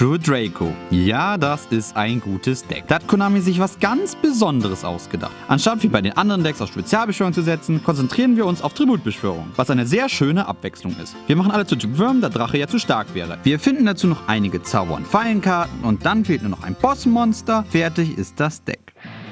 True Draco. Ja, das ist ein gutes Deck. Da hat Konami sich was ganz Besonderes ausgedacht. Anstatt wie bei den anderen Decks auf Spezialbeschwörung zu setzen, konzentrieren wir uns auf Tributbeschwörung, was eine sehr schöne Abwechslung ist. Wir machen alle zu Typ Würm, da Drache ja zu stark wäre. Wir finden dazu noch einige Zauber- und Fallenkarten und dann fehlt nur noch ein Bossmonster. Fertig ist das Deck.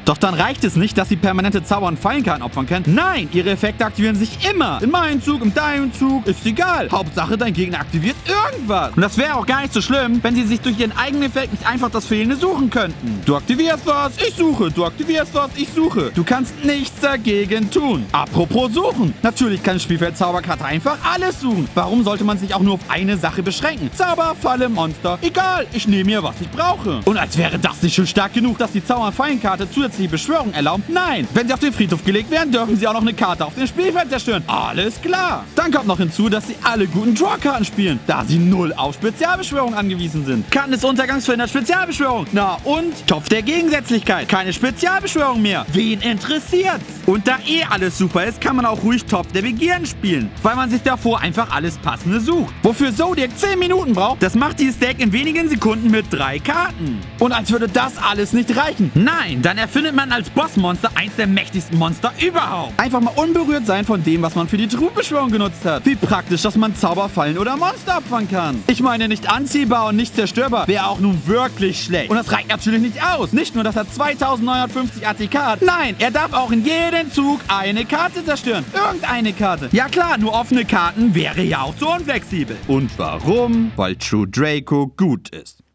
Doch dann reicht es nicht, dass sie permanente Zauber- und Fallenkarten opfern können. Nein, ihre Effekte aktivieren sich immer. In meinem Zug, in deinem Zug, ist egal. Hauptsache, dein Gegner aktiviert irgendwas. Und das wäre auch gar nicht so schlimm, wenn sie sich durch ihren eigenen Effekt nicht einfach das Fehlende suchen könnten. Du aktivierst was, ich suche. Du aktivierst was, ich suche. Du kannst nichts dagegen tun. Apropos suchen. Natürlich kann Spielfeld Zauberkarte einfach alles suchen. Warum sollte man sich auch nur auf eine Sache beschränken? Zauber, Falle, Monster. Egal, ich nehme mir, was ich brauche. Und als wäre das nicht schon stark genug, dass die Zauber- und Fallenkarte zusätzlich die Beschwörung erlauben? Nein! Wenn sie auf den Friedhof gelegt werden, dürfen sie auch noch eine Karte auf dem Spielfeld zerstören. Alles klar! Dann kommt noch hinzu, dass sie alle guten Draw-Karten spielen, da sie null auf Spezialbeschwörung angewiesen sind. Karten des Untergangs verhindert Spezialbeschwörung. Na und? Topf der Gegensätzlichkeit. Keine Spezialbeschwörung mehr. Wen interessiert's? Und da eh alles super ist, kann man auch ruhig Topf der Begierden spielen, weil man sich davor einfach alles Passende sucht. Wofür Zodiac 10 Minuten braucht, das macht dieses Deck in wenigen Sekunden mit drei Karten. Und als würde das alles nicht reichen. Nein, dann erfindet man als Bossmonster eins der mächtigsten Monster überhaupt. Einfach mal unberührt sein von dem, was man für die Trugbeschwörung genutzt hat. Wie praktisch, dass man Zauberfallen oder Monster opfern kann. Ich meine, nicht anziehbar und nicht zerstörbar wäre auch nun wirklich schlecht. Und das reicht natürlich nicht aus. Nicht nur, dass er 2950 ATK hat. Nein, er darf auch in jedem Zug eine Karte zerstören. Irgendeine Karte. Ja klar, nur offene Karten wäre ja auch zu unflexibel. Und warum? Weil True Draco gut ist.